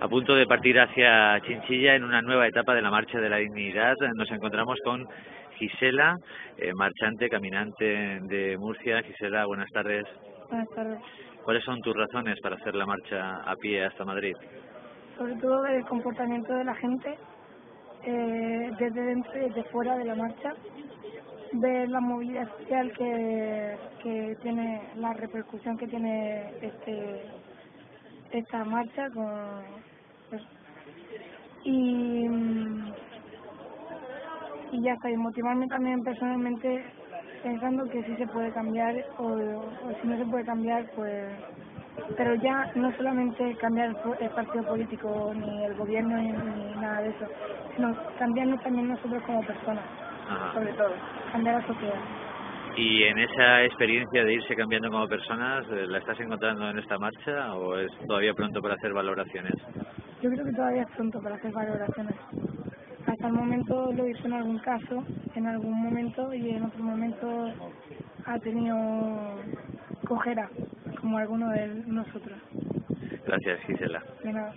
A punto de partir hacia Chinchilla en una nueva etapa de la Marcha de la Dignidad, nos encontramos con Gisela, eh, marchante, caminante de Murcia. Gisela, buenas tardes. Buenas tardes. ¿Cuáles son tus razones para hacer la marcha a pie hasta Madrid? Sobre todo el comportamiento de la gente eh, desde dentro y desde fuera de la marcha, ver la movilidad social que, que tiene, la repercusión que tiene este esta marcha con pues, y y ya está y motivarme también personalmente pensando que sí se puede cambiar o, o si no se puede cambiar pues pero ya no solamente cambiar el partido político ni el gobierno ni, ni nada de eso sino cambiarnos también nosotros como personas Ajá. sobre todo cambiar la sociedad ¿Y en esa experiencia de irse cambiando como personas, eh, la estás encontrando en esta marcha o es todavía pronto para hacer valoraciones? Yo creo que todavía es pronto para hacer valoraciones. Hasta el momento lo hizo en algún caso, en algún momento y en otro momento ha tenido cojera, como alguno de nosotros. Gracias, Gisela. De nada.